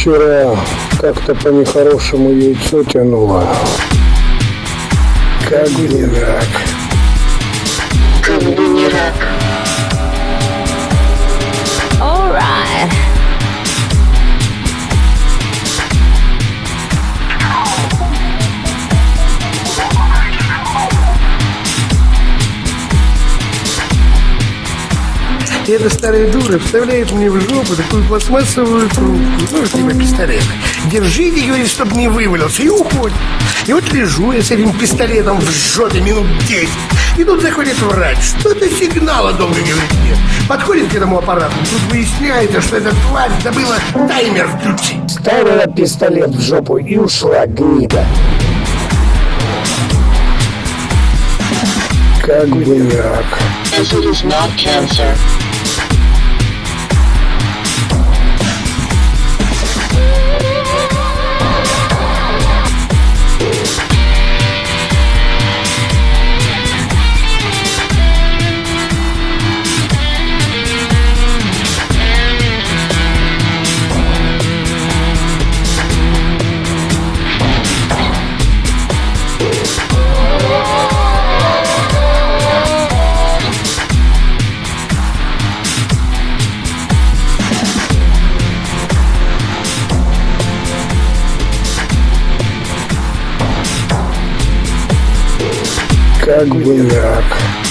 Вчера как-то по нехорошему яйцо тянуло. Как бы не рак. Как бы не рак. Эта старая дура вставляет мне в жопу такую пластмассовую трубку, ну, типа пистолет. Держите, говорит, чтобы не вывалился, и уходит. И вот лежу я с этим пистолетом в жопе минут 10. И тут заходит врач. Что-то сигнала долго говорит нет. Подходит к этому аппарату. Тут выясняется, что эта тварь забыла таймер включить. Ставила пистолет в жопу и ушла, гнида. Как бы не рак. As it is not cancer. Как бы не рак.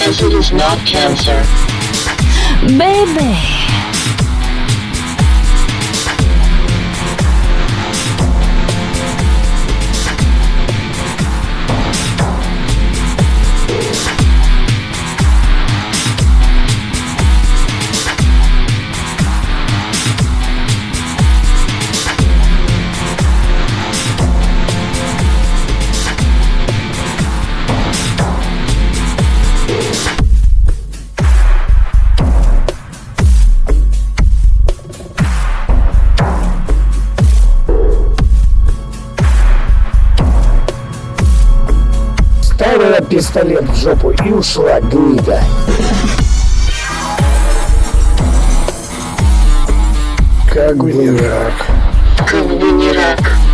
As it is not cancer. Baby. Пистолет в жопу и ушла, гнида. Как бы не рак. Как бы не рак.